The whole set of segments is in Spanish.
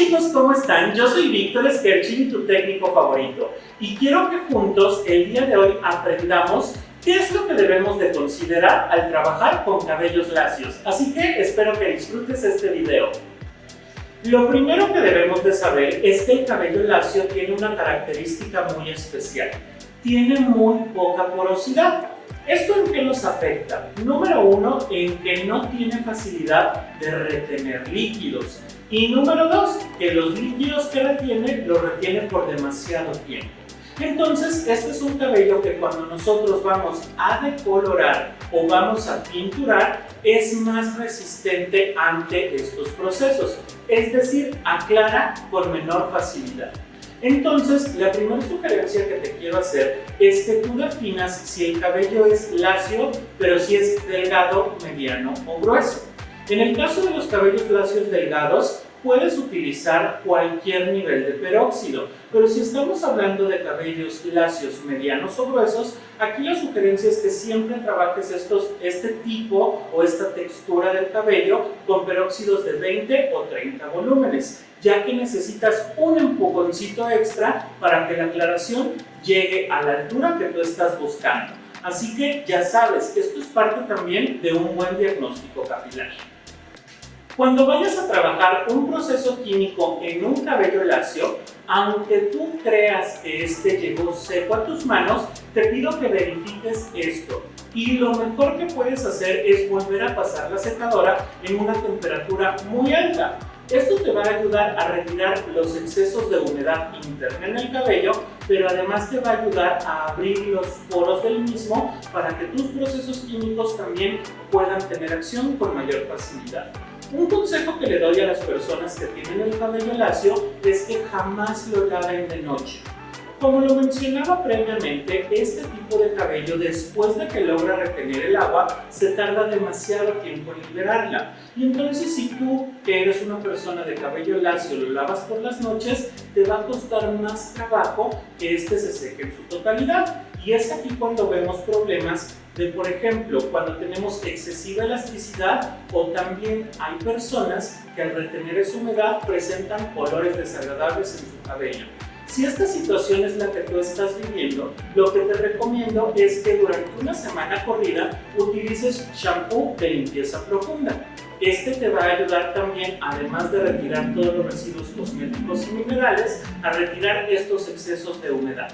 chicos, ¿cómo están? Yo soy Víctor Skerchin, tu técnico favorito, y quiero que juntos el día de hoy aprendamos qué es lo que debemos de considerar al trabajar con cabellos lacios. Así que espero que disfrutes este video. Lo primero que debemos de saber es que el cabello lacio tiene una característica muy especial. Tiene muy poca porosidad. ¿Esto en qué nos afecta? Número uno, en que no tiene facilidad de retener líquidos. Y número dos, que los líquidos que retiene, los retiene por demasiado tiempo. Entonces, este es un cabello que cuando nosotros vamos a decolorar o vamos a pinturar, es más resistente ante estos procesos. Es decir, aclara con menor facilidad. Entonces, la primera sugerencia que te quiero hacer es que tú definas si el cabello es lacio, pero si es delgado, mediano o grueso. En el caso de los cabellos lacios delgados, puedes utilizar cualquier nivel de peróxido, pero si estamos hablando de cabellos lacios, medianos o gruesos, aquí la sugerencia es que siempre trabajes estos, este tipo o esta textura del cabello con peróxidos de 20 o 30 volúmenes, ya que necesitas un empujoncito extra para que la aclaración llegue a la altura que tú estás buscando. Así que ya sabes, esto es parte también de un buen diagnóstico capilar. Cuando vayas a trabajar un proceso químico en un cabello lacio, aunque tú creas que este llegó seco a tus manos, te pido que verifiques esto. Y lo mejor que puedes hacer es volver a pasar la secadora en una temperatura muy alta. Esto te va a ayudar a retirar los excesos de humedad interna en el cabello, pero además te va a ayudar a abrir los poros del mismo para que tus procesos químicos también puedan tener acción con mayor facilidad. Un consejo que le doy a las personas que tienen el cabello lacio es que jamás lo laven de noche. Como lo mencionaba previamente, este tipo de cabello después de que logra retener el agua se tarda demasiado tiempo en liberarla. Y entonces si tú, que eres una persona de cabello lacio, lo lavas por las noches, te va a costar más trabajo que este se seque en su totalidad. Y es aquí cuando vemos problemas de, por ejemplo, cuando tenemos excesiva elasticidad o también hay personas que al retener esa humedad presentan olores desagradables en su cabello. Si esta situación es la que tú estás viviendo, lo que te recomiendo es que durante una semana corrida utilices shampoo de limpieza profunda. Este te va a ayudar también, además de retirar todos los residuos cosméticos y minerales, a retirar estos excesos de humedad.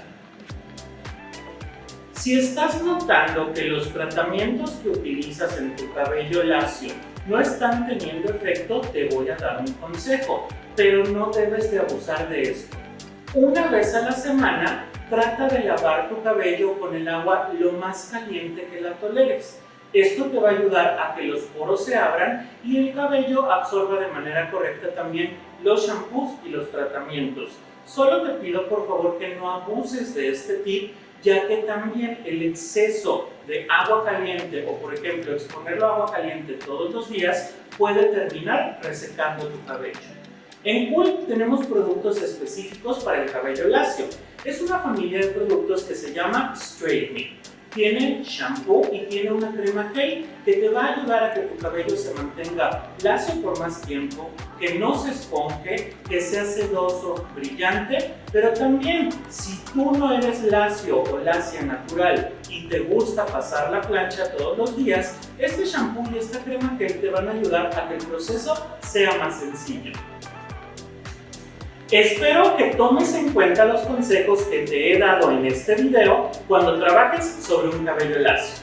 Si estás notando que los tratamientos que utilizas en tu cabello lacio no están teniendo efecto, te voy a dar un consejo, pero no debes de abusar de esto. Una vez a la semana, trata de lavar tu cabello con el agua lo más caliente que la toleres. Esto te va a ayudar a que los poros se abran y el cabello absorba de manera correcta también los shampoos y los tratamientos. Solo te pido por favor que no abuses de este tip ya que también el exceso de agua caliente o por ejemplo exponerlo a agua caliente todos los días puede terminar resecando tu cabello. En Cool tenemos productos específicos para el cabello lacio. Es una familia de productos que se llama Straightening. Tiene shampoo y tiene una crema gel que te va a ayudar a que tu cabello se mantenga lacio por más tiempo, que no se esponje, que sea sedoso, brillante, pero también si tú no eres lacio o lacia natural y te gusta pasar la plancha todos los días, este shampoo y esta crema gel te van a ayudar a que el proceso sea más sencillo. Espero que tomes en cuenta los consejos que te he dado en este video cuando trabajes sobre un cabello lacio.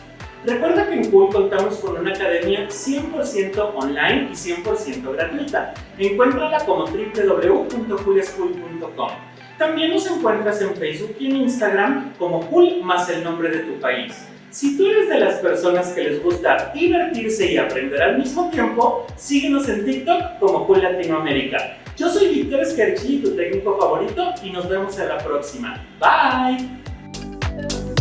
Recuerda que en Cool contamos con una academia 100% online y 100% gratuita. Encuéntrala como www.coolschool.com. También nos encuentras en Facebook y en Instagram como Cool más el nombre de tu país. Si tú eres de las personas que les gusta divertirse y aprender al mismo tiempo, síguenos en TikTok como Cool Latinoamérica. Yo soy Víctor Skerchi, tu técnico favorito, y nos vemos en la próxima. Bye!